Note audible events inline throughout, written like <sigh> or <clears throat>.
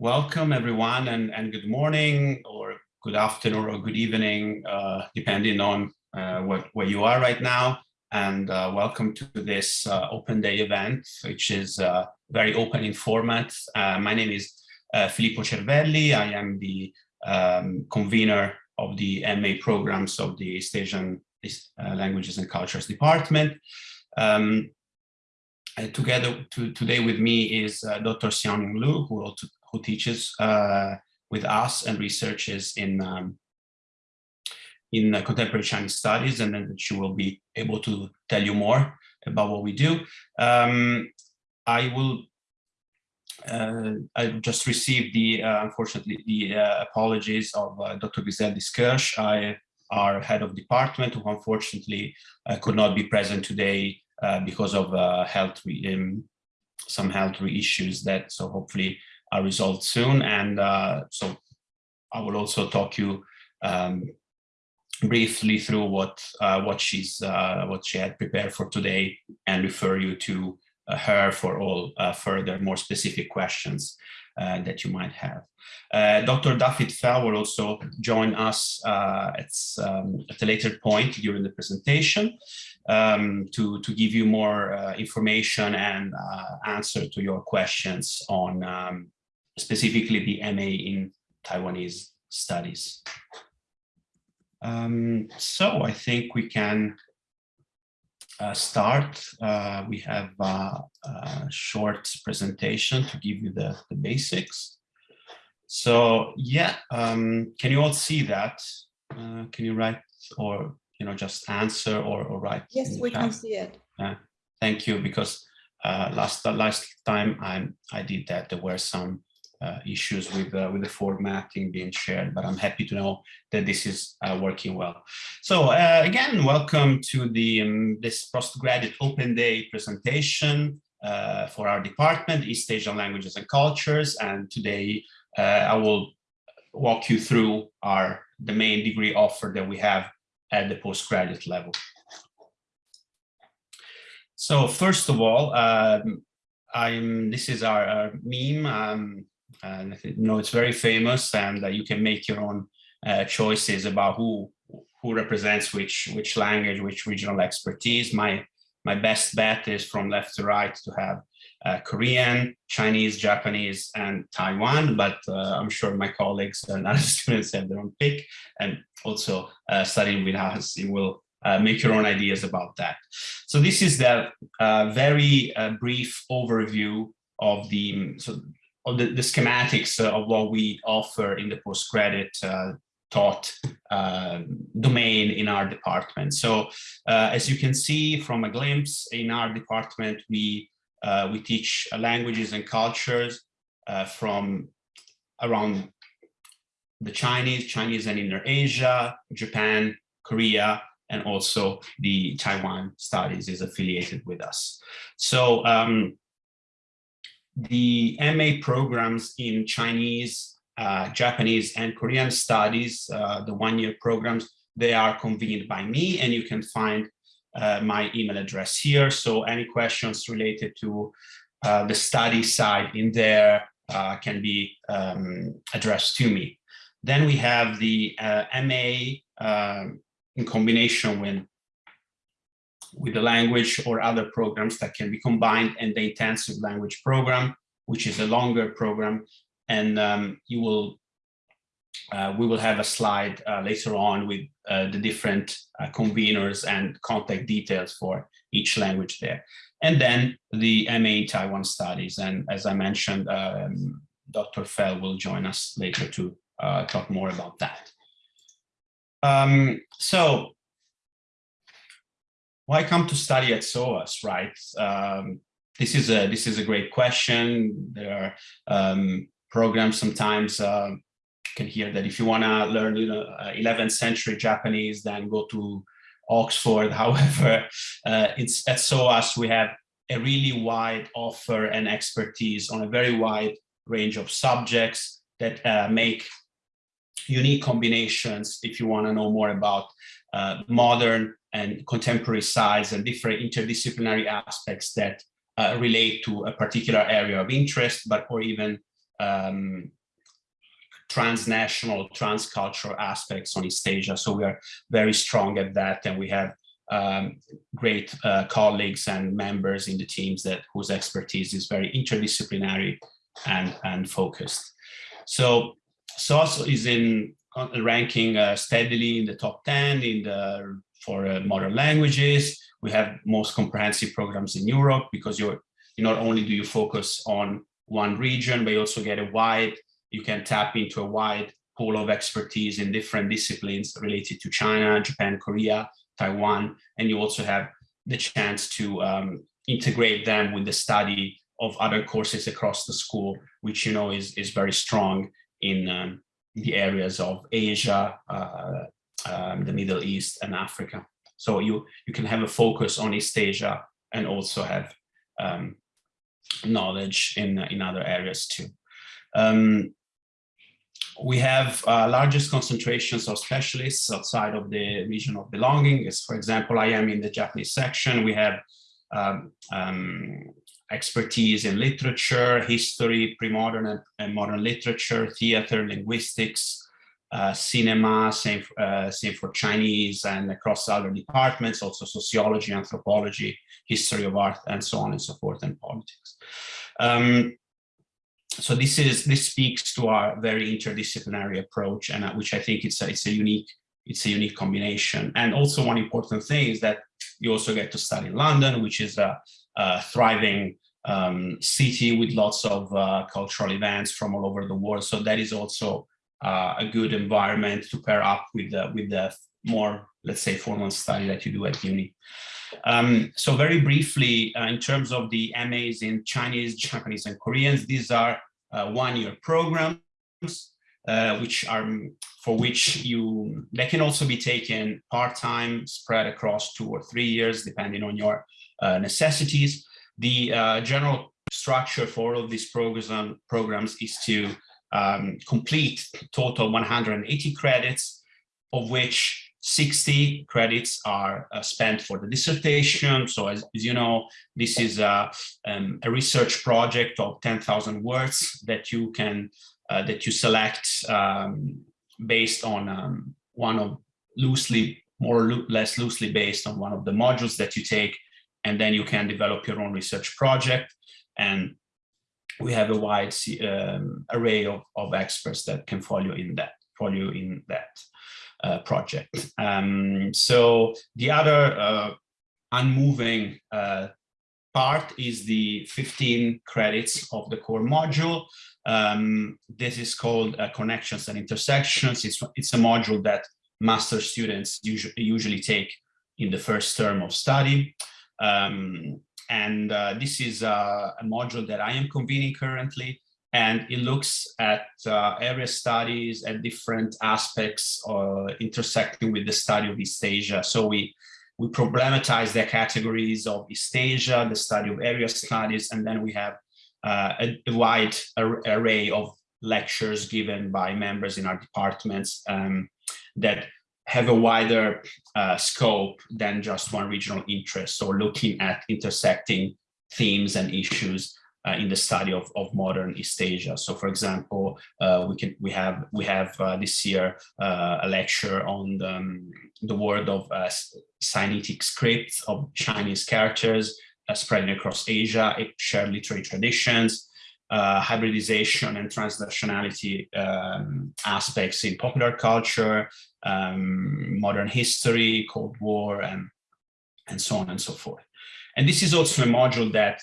welcome everyone and, and good morning or good afternoon or good evening, uh, depending on uh, what, where you are right now. And uh, welcome to this uh, open day event, which is uh, very open in format. Uh, my name is Filippo Cervelli. I am the um, convener of the MA programs of the East Asian Languages and Cultures Department. Um, together to, today with me is Dr. Xiaoning Lu, who will who teaches uh, with us and researches in um, in uh, contemporary Chinese studies, and then she will be able to tell you more about what we do. Um, I will. Uh, I just received the uh, unfortunately the uh, apologies of uh, Dr. Griseldis Kirsch, I, our head of department, who unfortunately could not be present today because of health um, some health issues that so hopefully a result soon. And uh, so I will also talk you um, briefly through what uh, what she's uh, what she had prepared for today and refer you to uh, her for all uh, further more specific questions uh, that you might have. Dr. Dafydd Fell will also join us at, um, at a later point during the presentation um, to, to give you more information and answer to your questions on um, specifically the MA in Taiwanese studies. Um, so I think we can uh, start. Uh, we have uh, a short presentation to give you the, the basics. So yeah, um, can you all see that? Uh, can you write or you know just answer or, or write? Yes, we chat? can see it. thank you, because uh, last last time I I did that, there were some uh, issues with uh, with the formatting being shared, but I'm happy to know that this is uh, working well. So uh, again, welcome to the um, this postgraduate open day presentation uh, for our department, East Asian Languages and Cultures. And today uh, I will walk you through our the main degree offer that we have at the postgraduate level. So first of all, um, I'm this is our, our meme. Um, and you know it's very famous and uh, you can make your own uh, choices about who who represents which which language which regional expertise my my best bet is from left to right to have uh, Korean, Chinese, Japanese, and Taiwan, but uh, I'm sure my colleagues and <laughs> other students have their own pick, and also uh, studying with us, you will uh, make your own ideas about that. So this is the very brief overview of the, so the, the schematics uh, of what we offer in the postgraduate uh, taught uh, domain in our department. So uh, as you can see from a glimpse in our department, we uh, we teach languages and cultures uh, from around the Chinese, Chinese and Inner Asia, Japan, Korea, and also the Taiwan studies is affiliated with us. So um, the MA programs in Chinese, uh, Japanese, and Korean studies, uh, the one-year programs, they are convened by me, and you can find uh, my email address here. So any questions related to uh, the study side in there uh, can be um, addressed to me. Then we have the uh, MA um, in combination with with the language or other programs that can be combined and the intensive language program, which is a longer program. And um, you will, uh, we will have a slide uh, later on with uh, the different uh, conveners and contact details for each language there. And then the MA Taiwan studies. And as I mentioned, um, Dr. Fell will join us later to uh, talk more about that. Um, so why come to study at SOAS, right? Um, this is a this is a great question. There are um, programs sometimes uh, can hear that if you want to learn you know, 11th uh, century Japanese, then go to Oxford. <laughs> However, uh, it's at SOAS we have a really wide offer and expertise on a very wide range of subjects that uh, make unique combinations if you want to know more about uh, modern and contemporary sides and different interdisciplinary aspects that uh, relate to a particular area of interest, but or even um, transnational, transcultural aspects on East Asia. So we are very strong at that, and we have um, great uh, colleagues and members in the teams that whose expertise is very interdisciplinary and and focused. So SOAS is in uh, ranking uh, steadily in the top 10 in the for uh, modern languages. We have most comprehensive programs in Europe because you're you not only do you focus on one region, but you also get a wide, you can tap into a wide pool of expertise in different disciplines related to China, Japan, Korea, Taiwan, and you also have the chance to um, integrate them with the study of other courses across the school, which you know is, is very strong in um, the areas of Asia, uh, um, the Middle East and Africa. So you, you can have a focus on East Asia and also have um, knowledge in, in other areas too. Um, we have uh, largest concentrations of specialists outside of the region of belonging. As for example, I am in the Japanese section. We have um, um, expertise in literature, history, pre-modern and, and, modern literature, theater, linguistics, uh, cinema, same, uh, same for Chinese and across other departments, also sociology, anthropology, history of art, and so on and so forth, and politics. Um, so this is this speaks to our very interdisciplinary approach, and uh, which I think it's a, it's a unique it's a unique combination. And also one important thing is that you also get to study in London, which is a, a thriving um, city with lots of uh, cultural events from all over the world. So that is also uh, a good environment to pair up with the, with the more, let's say, formal study that you do at uni. Um, so very briefly, uh, in terms of the MAs in Chinese, Japanese, and Koreans, these are uh, one-year programs, uh, which are for which you they can also be taken part-time, spread across two or three years, depending on your uh, necessities. The uh, general structure for all of these programs programs is to um, complete total 180 credits, of which 60 credits are uh, spent for the dissertation. So as, as you know, this is a, um, a research project of 10,000 words that you can, uh, that you select um, based on um, one of loosely, more or less loosely based on one of the modules that you take, and then you can develop your own research project. And we have a wide um, array of, of experts that can follow in that, follow in that uh, project. Um, so the other uh, unmoving uh, part is the 15 credits of the core module. Um, this is called uh, Connections and Intersections. It's, it's a module that master students usually, usually take in the first term of study. Um, and uh, this is a, a module that I am convening currently and it looks at uh, area studies at different aspects uh, intersecting with the study of East Asia. So we we problematize the categories of East Asia, the study of area studies, and then we have uh, a, a, wide ar array of lectures given by members in our departments um, that have a wider uh, scope than just one regional interest. So looking at intersecting themes and issues uh, in the study of, of modern East Asia. So, for example, uh, we can we have we have uh, this year uh, a lecture on the, um, the word of uh, Sinitic scripts of Chinese characters spreading across Asia, shared literary traditions, hybridization and transnationality um, aspects in popular culture, um, modern history, Cold War, and and so on and so forth. And this is also a module that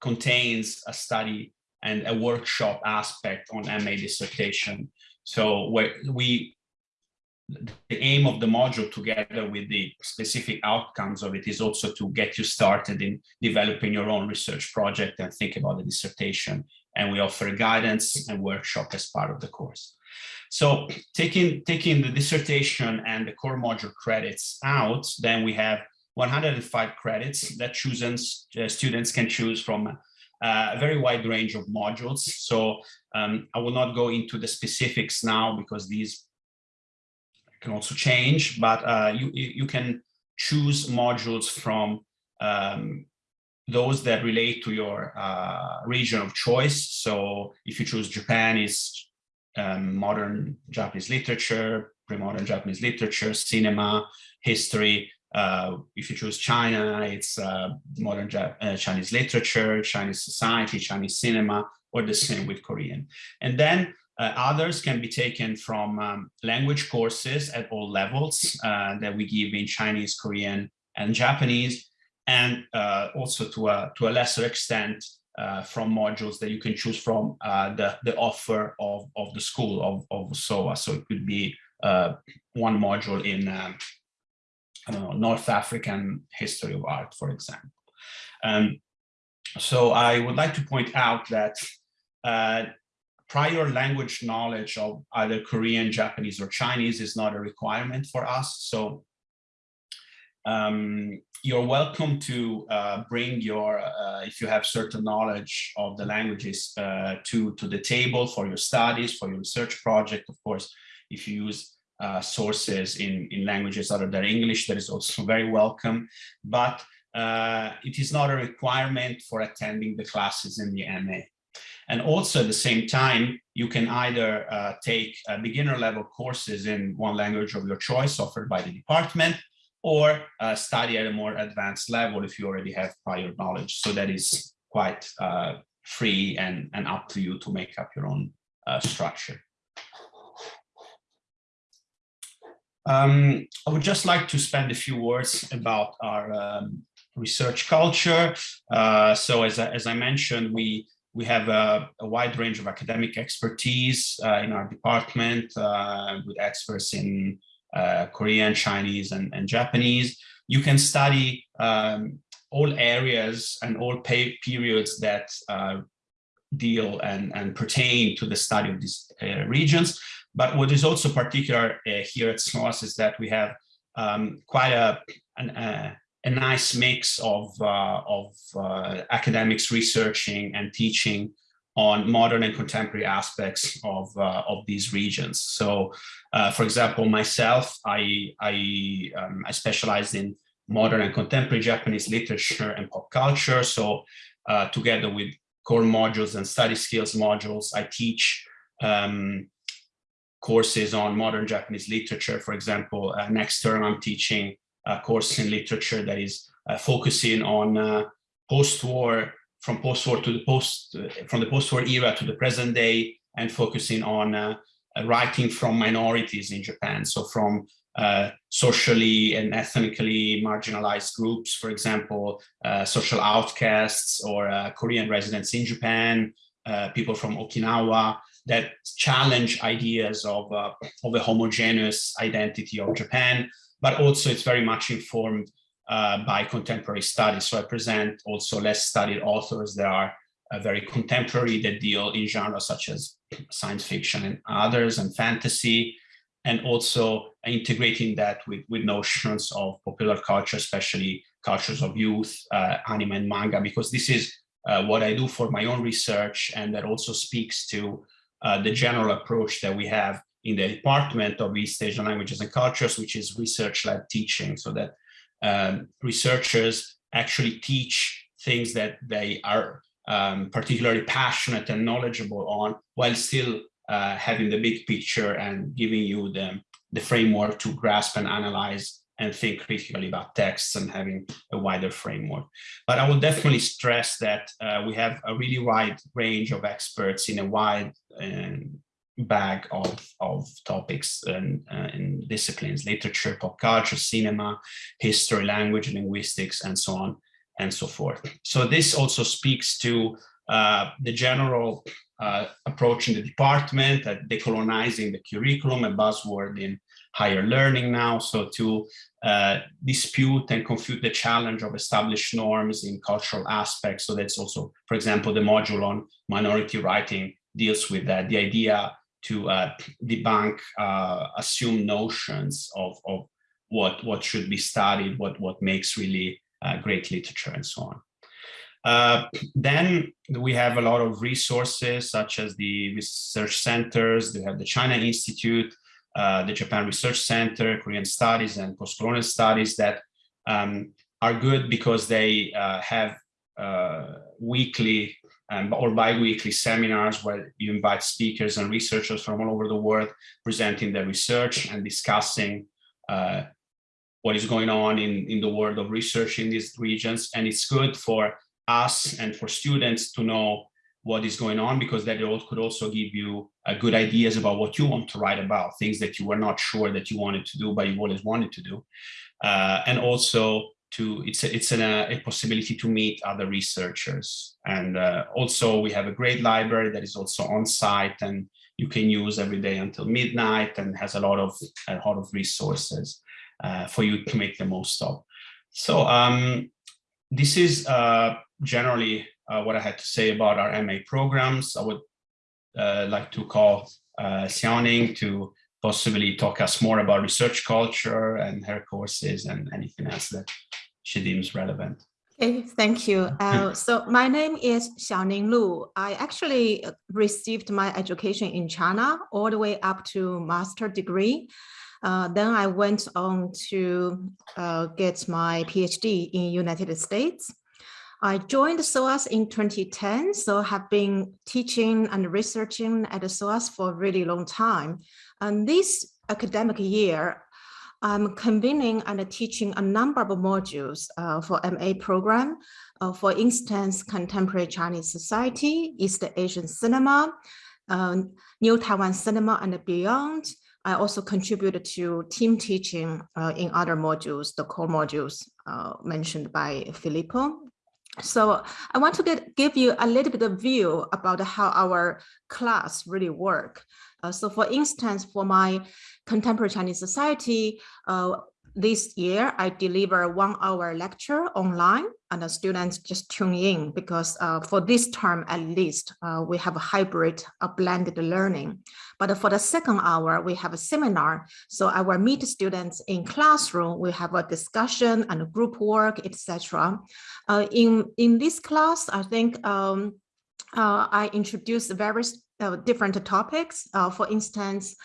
contains a study and a workshop aspect on MA dissertation. So where we, the aim of the module together with the specific outcomes of it is also to get you started in developing your own research project and think about the dissertation. And we offer guidance and workshop as part of the course. So taking, taking the dissertation and the core module credits out, then we have 105 credits that chooses, uh, students can choose from uh, a very wide range of modules. So um, I will not go into the specifics now because these can also change, but uh, you, you can choose modules from um, those that relate to your uh, region of choice. So if you choose Japan, it's um, modern Japanese literature, pre-modern Japanese literature, cinema, history. Uh, if you choose China, it's uh, modern uh, Chinese literature, Chinese society, Chinese cinema, or the same with Korean. And then uh, others can be taken from um, language courses at all levels uh, that we give in Chinese, Korean, and Japanese, and uh, also to a, to a lesser extent uh, from modules that you can choose from uh, the, the offer of, of the school of, of SOAS. So it could be uh, one module in, North African history of art, for example. Um, so I would like to point out that uh, prior language knowledge of either Korean, Japanese, or Chinese is not a requirement for us. So um, you're welcome to uh, bring your, uh, if you have certain knowledge of the languages uh, to, to the table for your studies, for your research project. Of course, if you use uh, sources in, in languages other than English, that is also <laughs> very welcome. But uh, it is not a requirement for attending the classes in the MA. And also at the same time, you can either uh, take beginner level courses in one language of your choice offered by the department, or uh, study at a more advanced level if you already have prior knowledge. So that is quite uh, free and, and up to you to make up your own uh, structure. Um, I would just like to spend a few words about our um, research culture. Uh, so as as I mentioned, we we have a, a, wide range of academic expertise uh, in our department uh, with experts in uh, Korean, Chinese, and, and, Japanese. You can study um, all areas and all periods that uh, deal and, and pertain to the study of these uh, regions. But what is also particular uh, here at SOAS is that we have um, quite a, an, a nice mix of, uh, of academics researching and teaching on modern and contemporary aspects of, uh, of these regions. So, uh, for example, myself, I, I, um, I in modern and contemporary Japanese literature and pop culture. So uh, together with core modules and study skills modules, I teach um, courses on modern Japanese literature. For example, uh, next term, I'm teaching course in literature that is uh, focusing on uh, post-war from post-war to the post, uh, from the post-war era to the present day and focusing on uh, uh, writing from minorities in Japan. So from uh, socially and ethnically marginalized groups, for example, uh, social outcasts or uh, Korean residents in Japan, people from Okinawa that challenge ideas of, of a homogeneous identity of Japan, but also it's very much informed uh, by contemporary studies. So I present also less studied authors that are uh, very contemporary that deal in genres such as science fiction and others and fantasy, and also integrating that with, with notions of popular culture, especially cultures of youth, uh, anime and manga, because this is uh, what I do for my own research and that also speaks to uh, the general approach that we have in the Department of East Asian Languages and Cultures, which is research-led teaching, so that um, researchers actually teach things that they are um, particularly passionate and knowledgeable on while still uh, having the big picture and giving you the, the framework to grasp and analyze and think critically about texts and having a wider framework. But I will definitely stress that uh, we have a really wide range of experts in a wide um, bag of, of topics and, uh, disciplines, literature, pop culture, cinema, history, language, linguistics, and so on and so forth. So this also speaks to uh, the general uh, approach in the department at decolonizing the curriculum, a buzzword in higher learning now. So to uh, dispute and confute the challenge of established norms in cultural aspects. So that's also, for example, the module on minority writing deals with that, the idea to uh, debunk uh, assumed notions of, of what, what should be studied, what, what makes really uh, great literature and so on. Uh, then we have a lot of resources such as the research centers, we have the China Institute, uh, the Japan Research Center, Korean Studies and Postcolonial Studies that um, are good because they uh, have weekly um, or bi-weekly seminars where you invite speakers and researchers from all over the world presenting their research and discussing uh, what is going on in, in the world of research in these regions. And it's good for us and for students to know what is going on because that could also give you uh, good ideas about what you want to write about, things that you were not sure that you wanted to do, but you always wanted to do. Uh, and also to it's a, it's an, uh, a possibility to meet other researchers. And uh, also we have a great library that is also on site and you can use every day until midnight and has a lot of a lot of resources uh, for you to make the most of. So um, this is uh, generally uh, what I had to say about our MA programs. I would uh, like to call uh, Xiaoning to possibly talk us more about research culture and her courses and anything else that she deems relevant. Okay, thank you. <laughs> Uh, so my name is Xiaoning Lu. I actually received my education in China all the way up to master degree. Uh, then I went on to uh, get my PhD in United States. I joined SOAS in 2010, so have been teaching and researching at SOAS for a really long time. And this academic year, I'm convening and teaching a number of modules uh, for MA program. Uh, for instance, Contemporary Chinese Society, East Asian Cinema, uh, New Taiwan Cinema and beyond, I also contributed to team teaching uh, in other modules, the core modules uh, mentioned by Filippo. So I want to get, give you a little bit of view about how our class really work. Uh, so for instance, for my contemporary Chinese society, uh, this year I deliver one hour lecture online and the students just tune in because uh, for this term at least uh, we have a hybrid a blended learning. But for the second hour we have a seminar. So I will meet students in classroom we have a discussion and group work etc uh, in in this class I think um, uh, I introduced various uh, different topics. Uh, for instance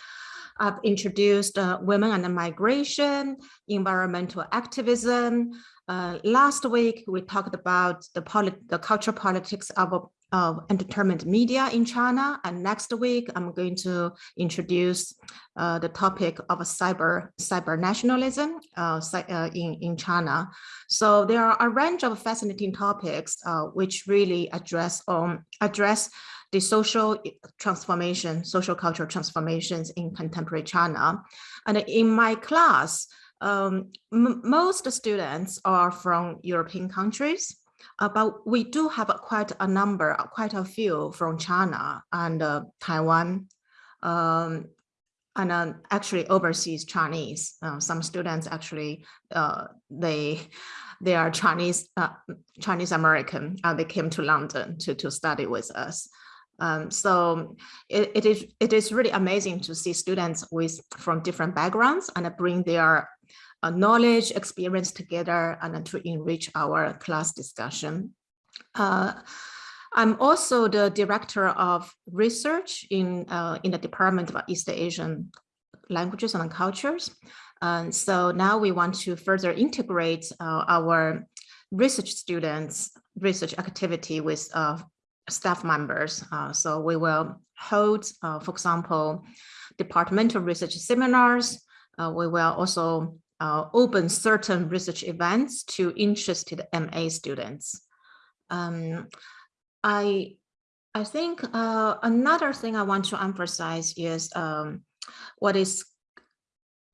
I've introduced uh, women and migration, environmental activism. Uh, last week, we talked about the, the cultural politics of, of entertainment media in China. And next week, I'm going to introduce uh, the topic of cyber, cyber nationalism uh, uh, in, in China. So there are a range of fascinating topics uh, which really address, um, address the social transformation, social cultural transformations in contemporary China. And in my class, um, most students are from European countries, uh, but we do have quite a number, quite a few from China and uh, Taiwan, um, and uh, actually overseas Chinese. Uh, some students actually, uh, they they are Chinese uh, Chinese American. And they came to London to, to study with us. Um, so it, it is it is really amazing to see students with from different backgrounds and bring their uh, knowledge, experience together and to enrich our class discussion. Uh, I'm also the director of research in uh, in the Department of East Asian Languages and Cultures. And so now we want to further integrate uh, our research students research activity with uh, staff members. Uh, so we will hold, uh, for example, departmental research seminars. Uh, we will also uh, open certain research events to interested MA students. Um, I, I think uh, another thing I want to emphasize is um, what is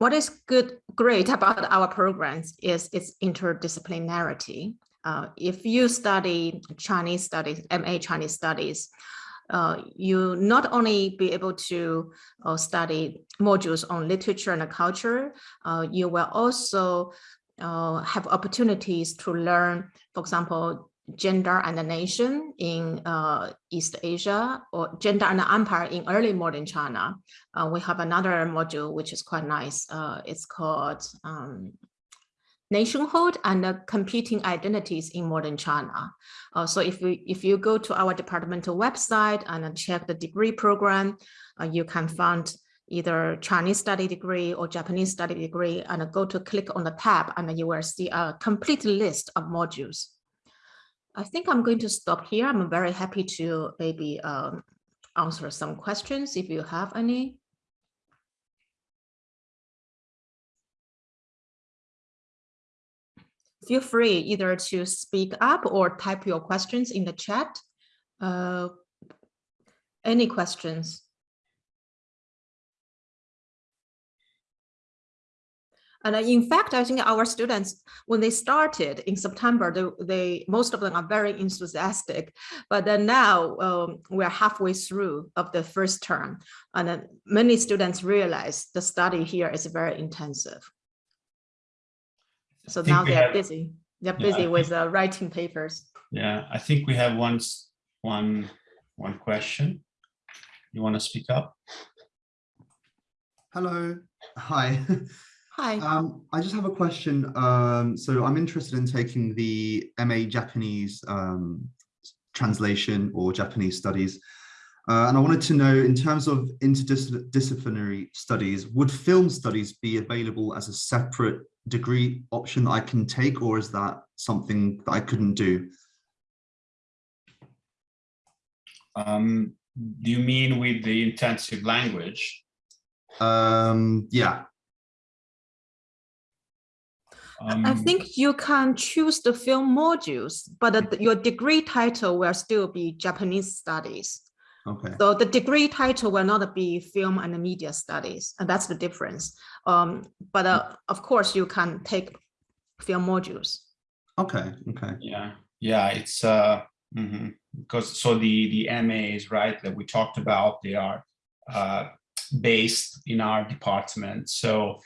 what is good, great about our programs is its interdisciplinarity. Uh, if you study Chinese studies, MA Chinese studies, uh, you not only be able to uh, study modules on literature and culture, uh, you will also uh, have opportunities to learn, for example, gender and the nation in East Asia or gender and the empire in early modern China. we have another module which is quite nice. it's called um, nationhood and uh, competing identities in modern China. Uh, so if we if you go to our departmental website and check the degree program, uh, you can find either Chinese study degree or Japanese study degree and go to click on the tab and you will see a complete list of modules. I think I'm going to stop here. I'm very happy to maybe um, answer some questions if you have any. Feel free either to speak up or type your questions in the chat. Uh, any questions? And in fact, I think our students, when they started in September, they, they most of them are very enthusiastic. But then now um, we're halfway through of the first term, and many students realize the study here is very intensive. So now they're have, busy. They're busy yeah, with uh, writing papers. Yeah, I think we have one one one question. You want to speak up? Hello. Hi. Hi. Um, I just have a question. Um, so I'm interested in taking the MA Japanese um, translation or Japanese studies. Uh, and I wanted to know, in terms of interdisciplinary studies, would film studies be available as a separate degree option that I can take, or is that something that I couldn't do? Um, do you mean with the intensive language? Um, yeah. Um, I think you can choose the film modules, but the, your degree title will still be Japanese studies. Okay. So the degree title will not be film and media studies, and that's the difference. Um, but uh, of course, you can take film modules. Okay. Okay. Yeah. Yeah. It's uh, mm -hmm. because so the the MAs right that we talked about they are uh, based in our department. So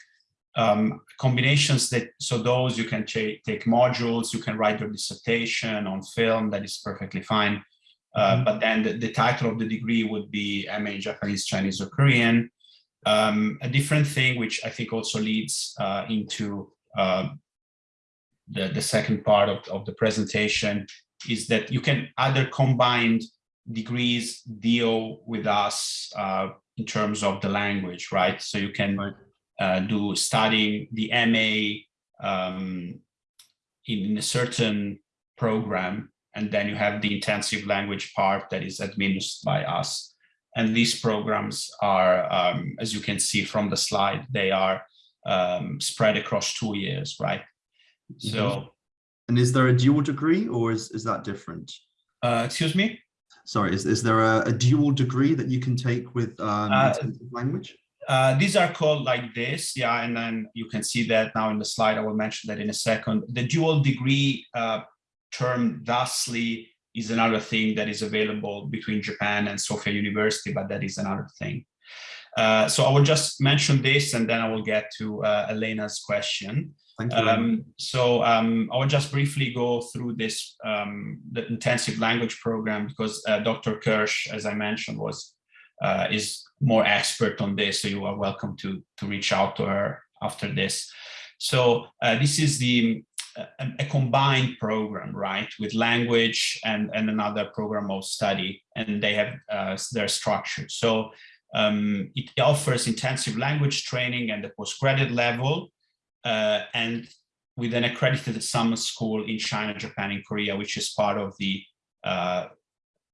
um, combinations that so those you can take modules, you can write your dissertation on film. That is perfectly fine. Uh, but then the, the, title of the degree would be MA Japanese, Chinese, or Korean. Um, a different thing, which I think also leads uh, into uh, the, the second part of, of the presentation, is that you can either combine degrees deal with us uh, in terms of the language, right? So you can uh, do studying the MA um, in, in a certain program and then you have the intensive language part that is administered by us. And these programs are, um, as you can see from the slide, they are um, spread across two years, right? So. Mm -hmm. And is there a dual degree or is, is that different? Uh, excuse me? Sorry, is, is there a, a dual degree that you can take with um, uh, language? Uh, these are called like this, yeah, and then you can see that now in the slide. I will mention that in a second. The dual degree uh, term thusly is another thing that is available between Japan and Sophia University, but that is another thing. Uh, so I will just mention this and then I will get to uh, Elena's question. Thank you. Um, so um, I will just briefly go through this, um, the intensive language program because uh, Dr. Kirsch, as I mentioned, was uh, is more expert on this. So you are welcome to, to reach out to her after this. So uh, this is the a, a, combined program, right, with language and, and another program of study, and they have uh, their structure. So um, it offers intensive language training at the postgraduate level, uh, and with an accredited summer school in China, Japan, and Korea, which is part of the, uh,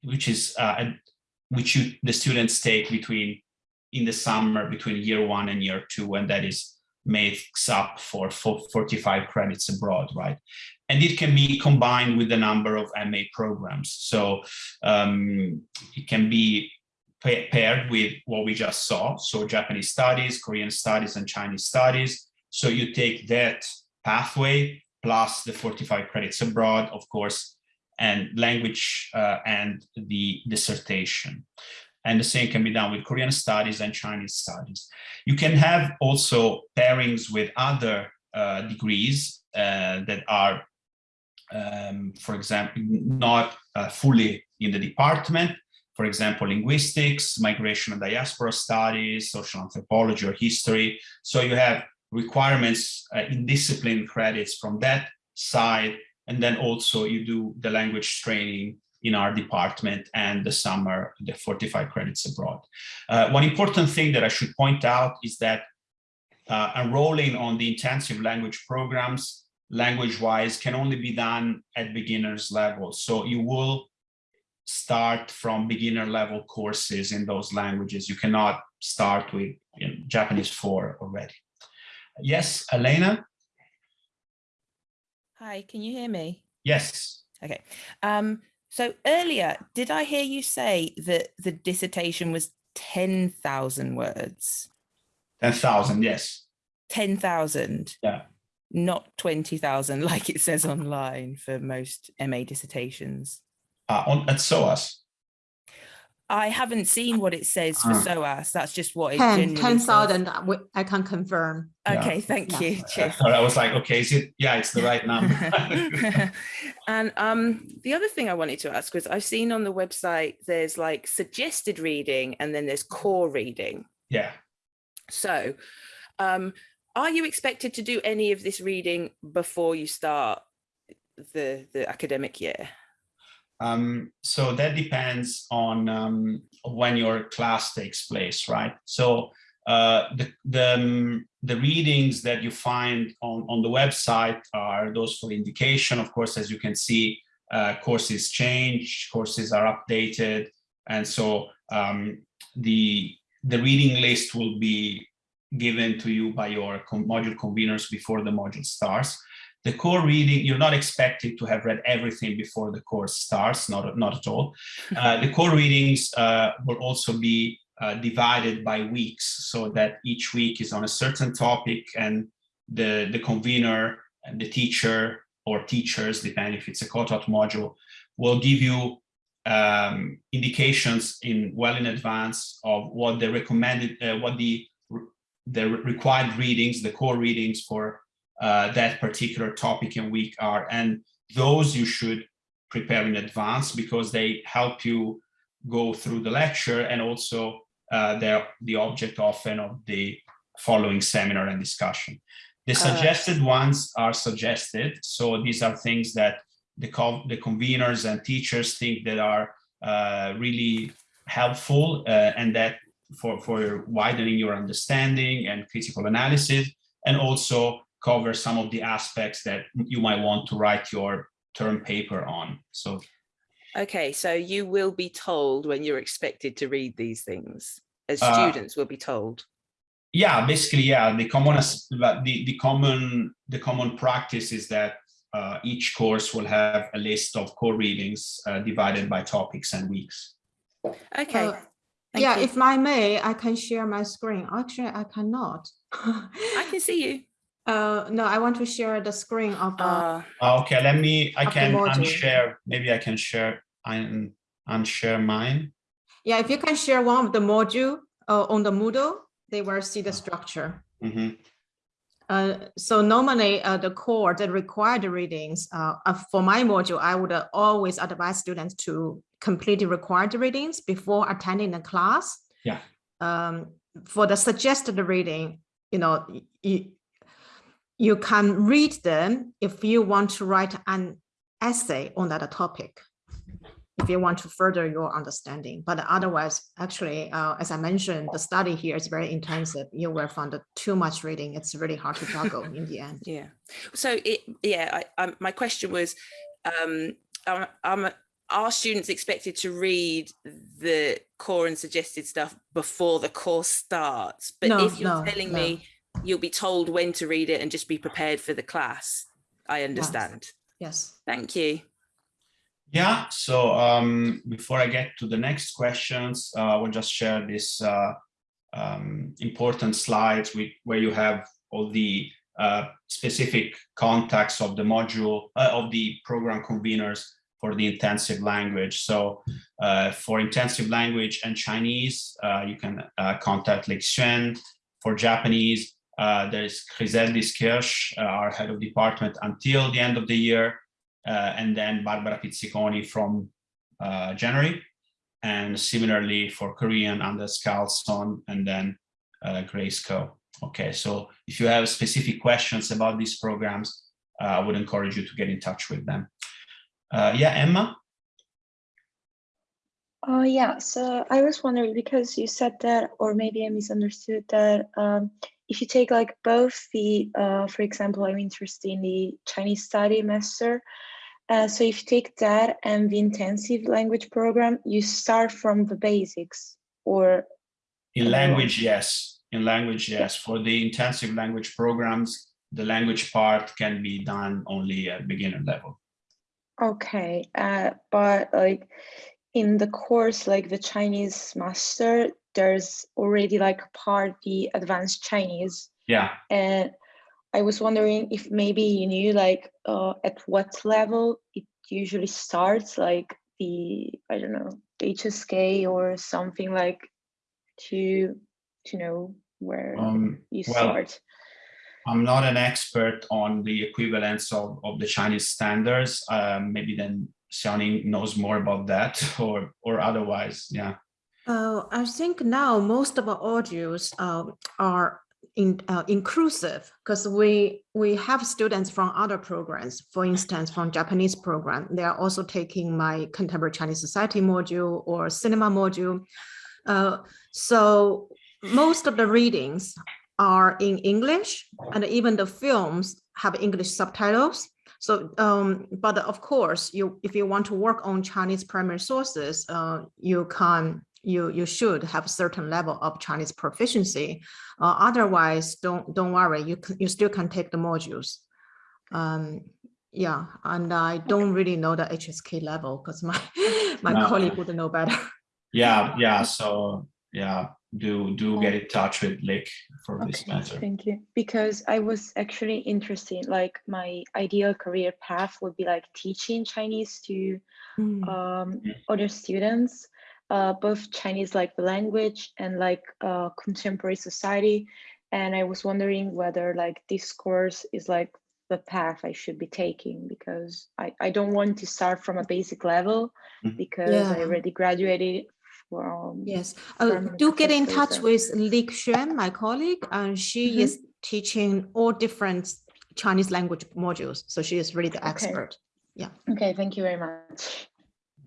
which is uh, which you, the students take between in the summer between year one and year two, and that is makes up for 45 credits abroad, right? And it can be combined with the number of MA programs. So um, it can be paired with what we just saw. So Japanese studies, Korean studies, and Chinese studies. So you take that pathway plus the 45 credits abroad, of course, and language uh, and the dissertation and the same can be done with Korean studies and Chinese studies. You can have also pairings with other uh, degrees uh, that are, um, for example, not uh, fully in the department, for example, linguistics, migration and diaspora studies, social anthropology or history. So you have requirements uh, in discipline credits from that side, and then also you do the language training in our department and the summer, the 45 credits abroad. Uh, one important thing that I should point out is that uh, enrolling on the intensive language programs language-wise can only be done at beginner's level. So you will start from beginner level courses in those languages. You cannot start with you know, Japanese 4 already. Yes, Elena? Hi, can you hear me? Yes. Okay. Um, so earlier, did I hear you say that the dissertation was 10,000 words? 10,000, yes. 10,000? Yeah. Not 20,000 <laughs> like it says online for most MA dissertations. Uh, on, at SOAS. I haven't seen what it says for Ah. SOAS. That's just what it 10, generally says. 10,000, uh, I can confirm. Yeah. Okay, thank Yeah. you. Cheers. So I was like, okay, is it? Yeah, it's the right number. <laughs> and um, the other thing I wanted to ask was I've seen on the website there's like suggested reading and then there's core reading. yeah. So, um, are you expected to do any of this reading before you start the the academic year? Um, so that depends on um, when your class takes place, right? So uh, the the, um, the readings that you find on on the website are those for indication. Of course, as you can see, uh, courses change, courses are updated, and so um, the the reading list will be given to you by your module conveners before the module starts. The core reading, you're not expected to have read everything before the course starts, not, not at all. <laughs> Uh, the core readings uh, will also be uh, divided by weeks so that each week is on a certain topic and the, the convener and the teacher or teachers, depending if it's a co-taught module, will give you um, indications in well in advance of what the recommended, uh, what the the required readings, the core readings for uh, that particular topic and week are. And those you should prepare in advance because they help you go through the lecture and also uh, they're the object often of the following seminar and discussion. The suggested ones are suggested. So these are things that the, co the conveners and teachers think that are uh, really helpful uh, and that for, for widening your understanding and critical analysis, and also cover some of the aspects that you might want to write your term paper on. So Okay, so you will be told when you're expected to read these things, as Uh, students will be told. yeah, basically, yeah, the common the, the common the common practice is that uh, each course will have a list of core readings uh, divided by topics and weeks. Okay. Uh, thank Yeah, you. if I may, I can share my screen. Actually, I cannot. I can see you. Uh, no, I want to share the screen of, uh, Uh, Uh, Okay, let me, I can module. unshare, maybe I can share, un, unshare mine. yeah, if you can share one of the module uh, on the Moodle, they will see the structure. Mhm. Uh, so normally uh, the core, the required readings, uh, uh, for my module, I would uh, always advise students to complete the required readings before attending the class. Yeah. Um, for the suggested reading, you know, you, you can read them if you want to write an essay on that topic. If you want to further your understanding, but otherwise, actually, uh, as I mentioned, the study here is very intensive. You will find too much reading. It's really hard to juggle in the end. yeah. So it, yeah, I, um, my question was, um, um, um, are students expected to read the core and suggested stuff before the course starts? But No, if you're no, telling no. me you'll be told when to read it and just be prepared for the class, I understand. Yes. Thank you. Yeah, so um, before I get to the next questions, uh, I will just share this uh, um, important slides with, where you have all the uh, specific contacts of the module, uh, of the program conveners for the intensive language. So uh, for intensive language and Chinese, uh, you can uh, contact Lake Xuan. For Japanese, uh, there's Griseldis Kirsch, uh, our head of department, until the end of the year uh, and then Barbara Pizziconi from uh, January. And similarly for Korean, Anders Karlsson, and then uh, Grace Koh. Okay, so if you have specific questions about these programs, uh, I would encourage you to get in touch with them. Uh, yeah, Emma? Oh, yeah. So I was wondering because you said that, or maybe I misunderstood that um, if you take like both the, uh, for example, I'm interested in the Chinese study master. Uh, so if you take that and the intensive language program, you start from the basics or In language, yes. In language, yes. For the intensive language programs, the language part can be done only at beginner level. Okay, uh, but like in the course, like the Chinese master, there's already like part the advanced Chinese. Yeah. And I was wondering if maybe you knew like uh, at what level it usually starts, like the, I don't know, HSK or something like to, to know where Um, you well, start. I'm not an expert on the equivalence of, of the Chinese standards. Um, maybe then Xiaoning knows more about that <laughs> or, or otherwise, yeah. Uh, I think now most of our audios um, are in, uh, inclusive because we we have students from other programs. For instance, from Japanese program, they are also taking my contemporary Chinese society module or cinema module. Uh, so most of the readings are in English, and even the films have English subtitles. So, um, but of course, you if you want to work on Chinese primary sources, uh, you can you you should have a certain level of Chinese proficiency. Uh, otherwise, don't don't worry, you can, you still can take the modules. Um, yeah, and I don't really know the HSK level because my <laughs> my No. colleague would know better. Yeah, yeah. <laughs> So yeah, do do get in touch with Lick for this matter. thank you. Because I was actually interested, like my ideal career path would be like teaching Chinese to Mm. um, Mm. other students, uh, both Chinese like the language and like uh, contemporary society. And I was wondering whether like this course is like the path I should be taking because I, I don't want to start from a basic level Mhm. because I already graduated from Yes, uh, permanent do get in touch professor. with Li Xuan, my colleague, and she Mhm. is teaching all different Chinese language modules. So she is really the Okay. Yeah. Okay, thank you very much.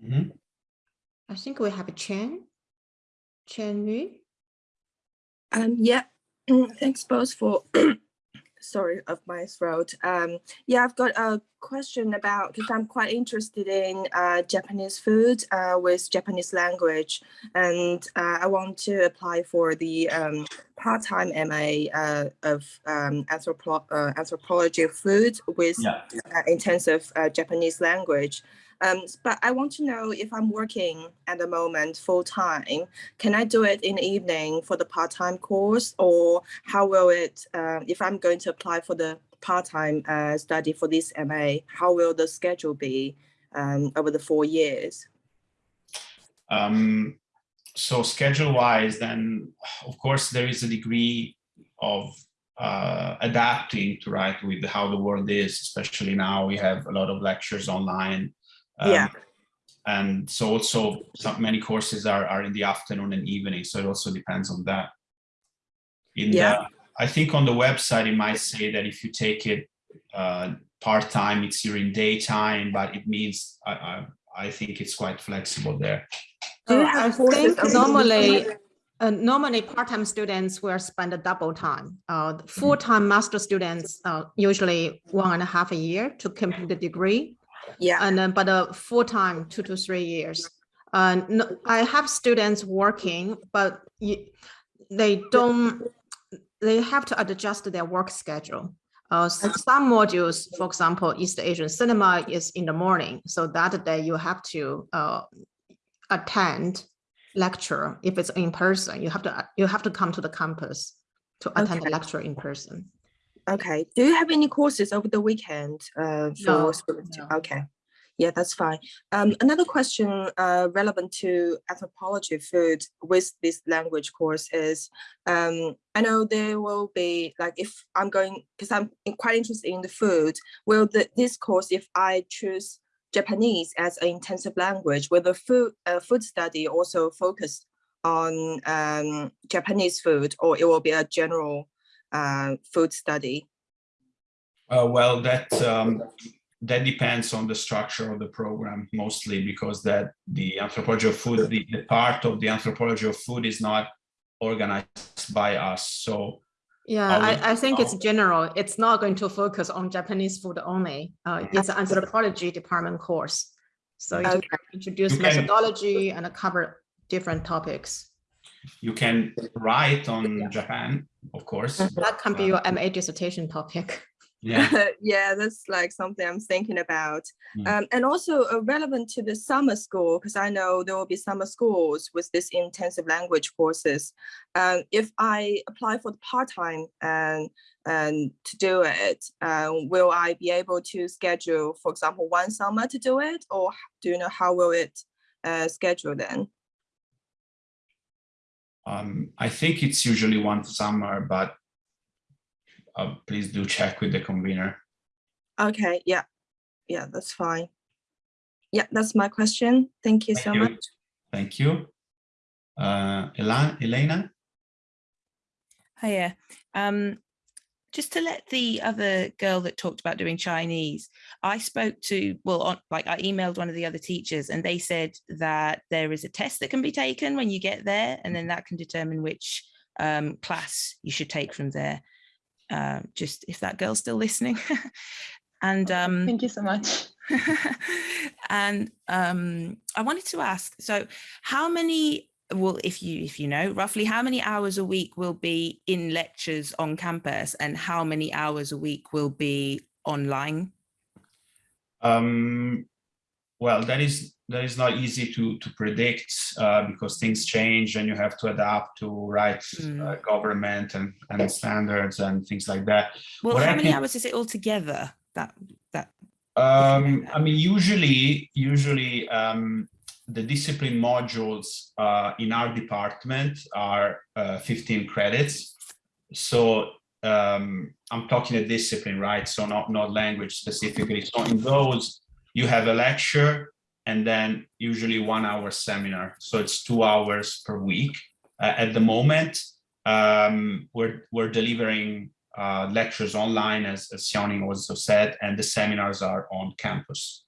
Mhm. I think we have a Chen. Chen Yu. Um, yeah, <clears throat> thanks both for, <coughs> sorry, of my throat. Um, yeah, I've got a question about, because I'm quite interested in uh, Japanese food uh, with Japanese language. And uh, I want to apply for the um, part-time MA uh, of um, anthropo uh, anthropology of food with Yeah. uh, intensive uh, Japanese language. Um, but I want to know if I'm working at the moment full time, can I do it in the evening for the part-time course or how will it, uh, if I'm going to apply for the part-time uh, study for this MA, how will the schedule be um, over the four years? Um, so schedule wise, then of course there is a degree of uh, adapting to right with how the world is, especially now we have a lot of lectures online. Um, Yeah. And so also some, many courses are, are in the afternoon and evening, so it also depends on that. In Yeah. the, I think on the website, it might say that if you take it uh, part-time, it's during daytime, but it means, I, I, I think it's quite flexible there. Do you have I think normally, uh, normally part-time students will spend a double time. Uh, full-time master students uh, usually one and a half a year to complete the degree. Yeah, And then, but uh, full-time, two to three years. Uh, no, I have students working, but you, they don't, they have to adjust their work schedule. Uh, s- some modules, for example, East Asian cinema is in the morning, so that day you have to uh, attend lecture. If it's in person, you have to, you have to come to the campus to attend the lecture in person. Okay. Do you have any courses over the weekend uh, No, for students? no. Okay. Yeah, that's fine. Um, another question uh, relevant to anthropology food with this language course is, um, I know there will be like if I'm going because I'm quite interested in the food. Will the, this course, if I choose Japanese as an intensive language, will the food uh, food study also focus on um, Japanese food, or it will be a general food study? Uh, well, that um, that depends on the structure of the program mostly because that the anthropology of food, the, the part of the anthropology of food is not organized by us. So Yeah, I, I think it's oh. general. It's not going to focus on Japanese food only. Uh, it's an anthropology department course. So it will Okay. introduce You can- methodology and cover different topics. You can write on Japan, of course. That can be Uh, your MA dissertation topic. Yeah, <laughs> yeah, that's like something I'm thinking about. Mm. Um, and also uh, relevant to the summer school, because I know there will be summer schools with this intensive language courses. Um, if I apply for the part-time and, and to do it, um, will I be able to schedule, for example, one summer to do it? Or do you know how will it uh, schedule then? Um, I think it's usually one summer, but uh, please do check with the convener. Okay, yeah, yeah, that's fine. Yeah, that's my question. Thank you so Thank you. much. Thank you. Uh, Ela- Elena? Hiya. Um, just to let the other girl that talked about doing Chinese, I spoke to, well, on, like I emailed one of the other teachers and they said that there is a test that can be taken when you get there and then that can determine which um, class you should take from there. Uh, just if that girl's still listening. <laughs> and um, Thank you so much. <laughs> and um, I wanted to ask, so how many, well, if you if you know roughly how many hours a week will be in lectures on campus and how many hours a week will be online? Um, well, that is that is not easy to to predict uh, because things change and you have to adapt to right uh, government and and standards and things like that. Well, What I how many can- hours is it altogether? That that Um, I mean, usually, usually um, the discipline modules uh, in our department are uh, 15 credits. So um, I'm talking a discipline, right? So not not language specifically. So in those, you have a lecture and then usually one hour seminar. So it's two hours per week. Uh, at the moment, um, we're we're delivering uh, lectures online, as, as also said, and the seminars are on campus.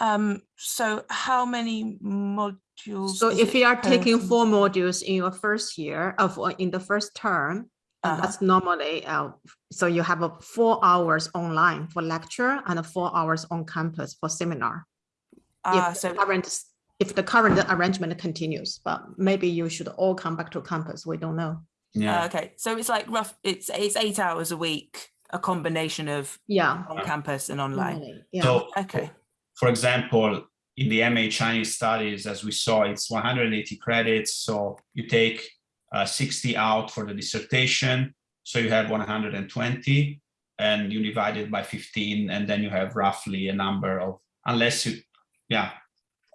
Um so how many modules So if you are per taking four modules in your first year of, uh, in the first term, Uh-huh. that's normally, uh, so you have a four hours online for lecture and four hours on campus for seminar. ah, if so the current, if the current arrangement continues, but maybe you should all come back to campus. We don't know. Yeah. uh, okay so it's like rough it's it's eight hours a week a combination of Yeah. on campus and online normally, Yeah. So, okay for example, in the MA Chinese studies, as we saw, it's 180 credits. So you take uh, 60 out for the dissertation. So you have 120 and you divide it by 15 and then you have roughly a number of, unless you, yeah,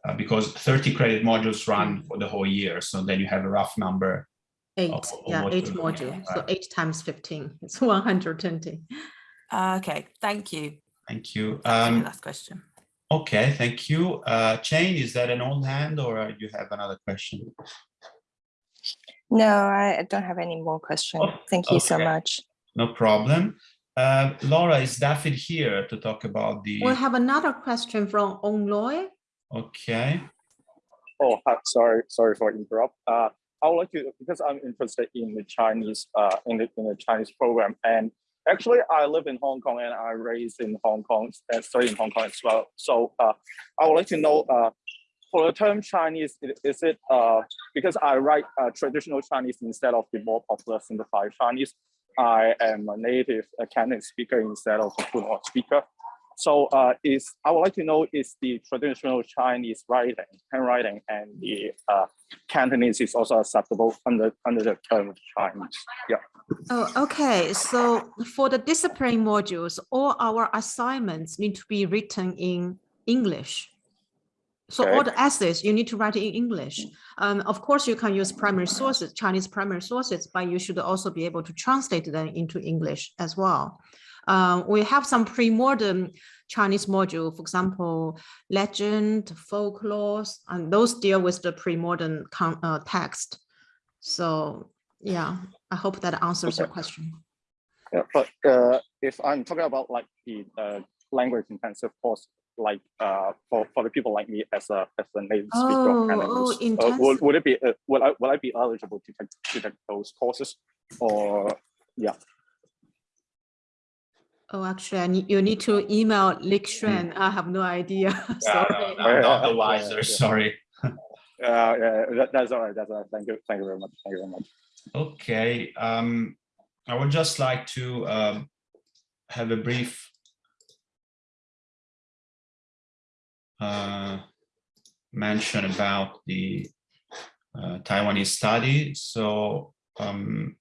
uh, because 30 credit modules run for the whole year. So then you have a rough number. Eight, of yeah, eight to do, module. So eight times fifteen, it's one hundred twenty. Uh, okay thank you Thank you. Um, last question okay, thank you. Uh, Jane, is that an old hand or you have another question? No, I I don't have any more questions. Oh, Thank you so much. No problem. Uh, Laura, is David here to talk about the, We have another question from Onloy. okay, Oh, sorry, sorry for interrupt. Uh, I would like to because I'm interested in the Chinese uh in the in the Chinese program and actually I live in Hong Kong and I raised in Hong Kong and study in Hong Kong as well. So uh, I would like to know uh for the term Chinese, is it uh because I write uh, traditional Chinese instead of the more popular simplified Chinese. I am a native Cantonese speaker instead of a fluent speaker. So uh, is I would like to know is the traditional Chinese writing, handwriting, and the uh, Cantonese is also acceptable under under the term Chinese. Yeah. Oh, okay. So for the discipline modules, all our assignments need to be written in English. So all the essays you need to write in English. Um, of course, you can use primary sources, Chinese primary sources, but you should also be able to translate them into English as well. Uh, we have some pre-modern Chinese module, for example, legend, folklore, and those deal with the pre-modern uh, text. So yeah, I hope that answers your question. Yeah, but uh, if I'm talking about like the uh, language intensive course, like uh, for, for the people like me as a as a native speaker Oh, of oh, Cantonese, uh, would, would it be uh, would I would I be eligible to take to take those courses? or yeah. Oh, actually, I need, you need to email Lik Xuan. I have no idea. <laughs> Yeah, Sorry. I'm not the Yeah, wiser, <laughs> yeah. sorry. Uh, yeah, that, that's all right. That's all right. Thank you. Thank you very much. Thank you very much. Okay, um, I would just like to um, have a brief uh, mention about the uh, Taiwanese study. So um,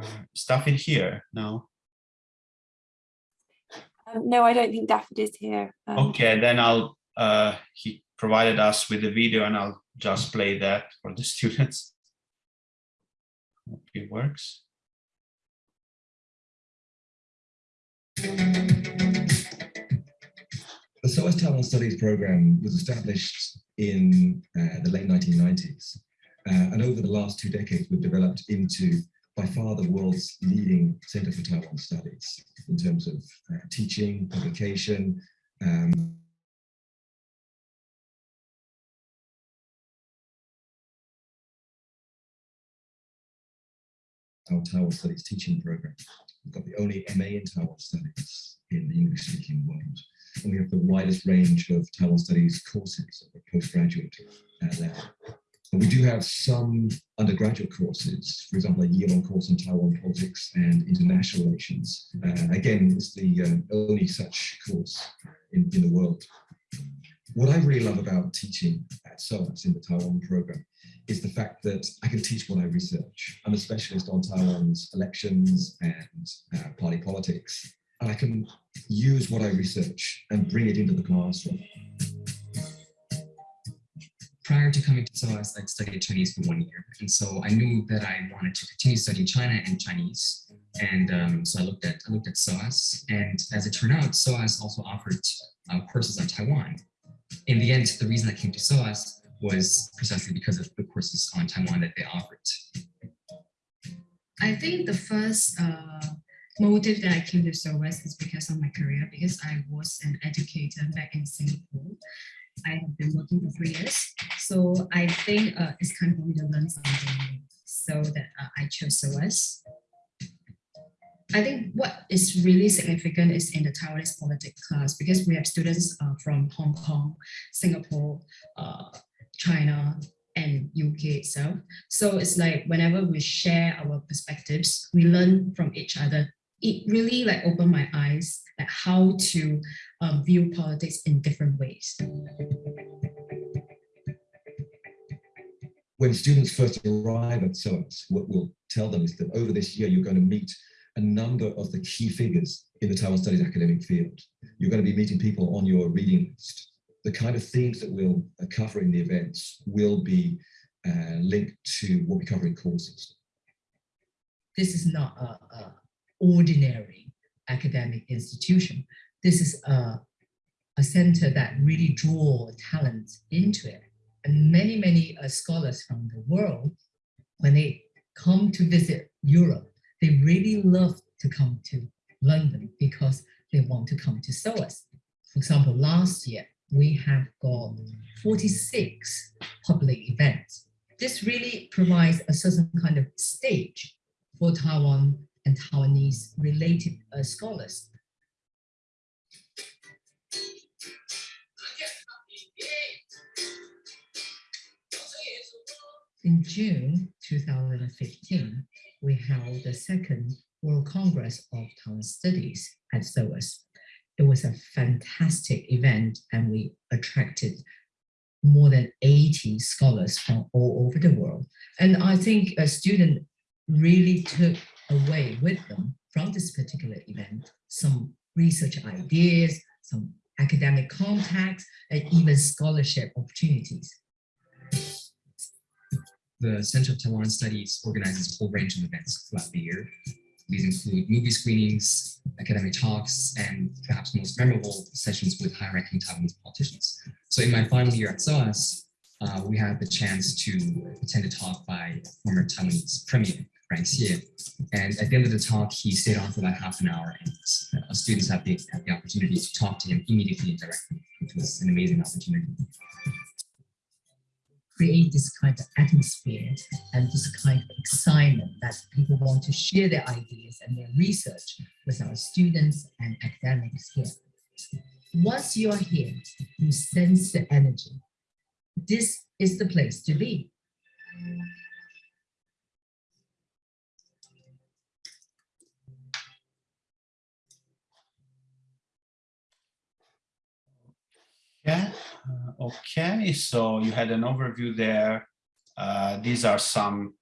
uh, stuff in here now. Um, no, I don't think Dafydd is here. Um, Okay, then I'll, uh, he provided us with the video and I'll just play that for the <laughs> students. Hope it works. The SOAS Taiwan Studies program was established in uh, the late 1990s. Uh, and over the last two decades, we've developed into by far the world's leading Center for Taiwan Studies in terms of uh, teaching, publication, um, our Taiwan Studies teaching program. We've got the only MA in Taiwan Studies in the English-speaking world. And we have the widest range of Taiwan Studies courses at the postgraduate uh, level. We do have some undergraduate courses, for example, a year-long course on Taiwan politics and international relations. Uh, again, it's the uh, only such course in, in the world. What I really love about teaching at SOAS in the Taiwan program is the fact that I can teach what I research. I'm a specialist on Taiwan's elections and uh, party politics, and I can use what I research and bring it into the classroom. Prior to coming to SOAS, I'd studied Chinese for one year. And so I knew that I wanted to continue studying China and Chinese. And um, so I looked at I looked at SOAS. And as it turned out, SOAS also offered uh, courses on Taiwan. In the end, the reason I came to SOAS was precisely because of the courses on Taiwan that they offered. I think the first uh, motive that I came to SOAS is because of my career, because I was an educator back in Singapore. I have been working for three years. So I think uh, it's time for me to learn something. So that uh, I chose SOAS. I think what is really significant is in the Taiwanese politics class because we have students uh, from Hong Kong, Singapore, uh, China, and UK itself. So it's like whenever we share our perspectives, we learn from each other. It really like opened my eyes like how to um, view politics in different ways. When students first arrive at SOAS, what we'll tell them is that over this year, you're going to meet a number of the key figures in the Taiwan Studies academic field. You're going to be meeting people on your reading list. The kind of themes that we'll uh, cover in the events will be uh, linked to what we cover in courses. This is not a, a ordinary academic institution. This is a, a center that really draw talent into it. And many, many uh, scholars from the world, when they come to visit Europe, they really love to come to London because they want to come to SOAS. For example, last year, we have got 46 public events. This really provides a certain kind of stage for Taiwan and Taiwanese related uh, scholars. In June 2015, we held the second World Congress of Taiwan Studies at SOAS. It was a fantastic event and we attracted more than 80 scholars from all over the world. And I think a student really took away with them from this particular event some research ideas, some academic contacts, and even scholarship opportunities. The Center of Taiwan Studies organizes a whole range of events throughout the year. These include movie screenings, academic talks, and perhaps most memorable sessions with high-ranking Taiwanese politicians. So in my final year at SOAS, uh, we had the chance to attend a talk by former Taiwanese Premier Frank Hsieh. And at the end of the talk, he stayed on for about half an hour and uh, students had the, had the opportunity to talk to him immediately and directly, which was an amazing opportunity. create this kind of atmosphere and this kind of excitement that people want to share their ideas and their research with our students and academics here. Once you're here, you sense the energy. This is the place to be. Yeah, uh, okay, so you had an overview there. Uh, these are some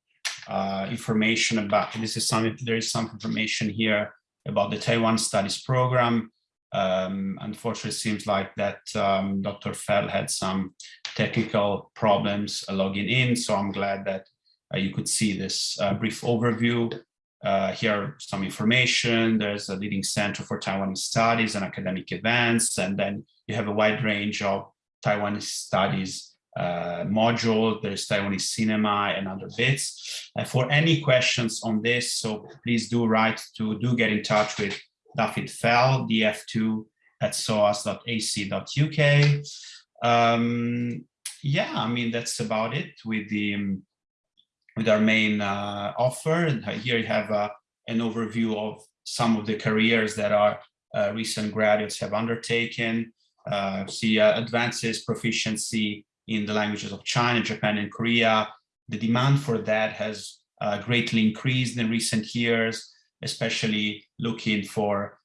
uh, information about, this is some, there is some information here about the Taiwan Studies Program. Um, unfortunately, it seems like that um, Dr. Fell had some technical problems logging in, so I'm glad that uh, you could see this uh, brief overview. Uh, here are some information. There's a leading center for Taiwanese studies and academic events, and then you have a wide range of Taiwanese studies uh, module. There's Taiwanese cinema and other bits. Uh, for any questions on this, so please do write to, do get in touch with David Fell, df2 at soas.ac.uk. Um, yeah, I mean, that's about it with the um, with our main uh, offer. And here you have uh, an overview of some of the careers that our uh, recent graduates have undertaken. Uh, see uh, advances, proficiency in the languages of China, Japan, and Korea. The demand for that has uh, greatly increased in recent years, especially looking for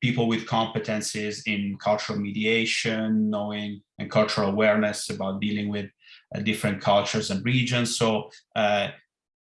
people with competencies in cultural mediation, knowing and cultural awareness about dealing with uh, different cultures and regions. So uh,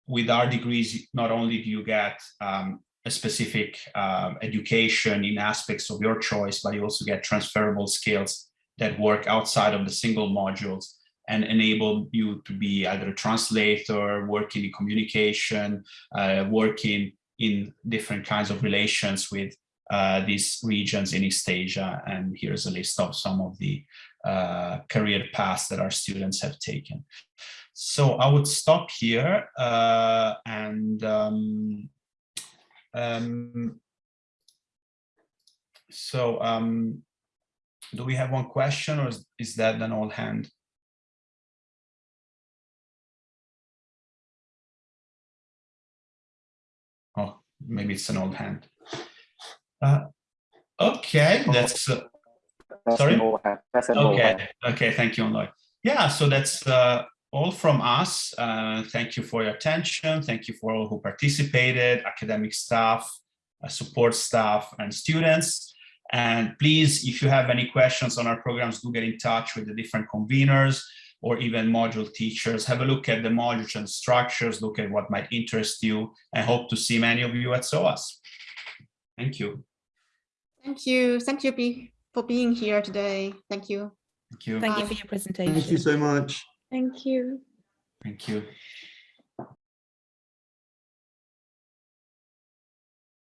with our degrees, not only do you get um, a specific um, education in aspects of your choice, but you also get transferable skills that work outside of the single modules and enable you to be either a translator, working in communication, uh, working in different kinds of relations with uh, these regions in East Asia. And here's a list of some of the uh, career paths that our students have taken. So I would stop here uh, and um, um, so um, do we have one question or is, is that an old hand? Oh, maybe it's an old hand. Uh, okay, that's uh, sorry. okay, okay, thank you, Lloyd. Yeah, so that's uh, all from us. Uh, thank you for your attention. Thank you for all who participated, academic staff, uh, support staff, and students. And please, if you have any questions on our programs, do get in touch with the different conveners or even module teachers. Have a look at the modules and structures, look at what might interest you, and hope to see many of you at SOAS. Thank you. Thank you. Thank you for being here today. Thank you. Thank you. Thank you for your presentation. Thank you so much. Thank you. Thank you.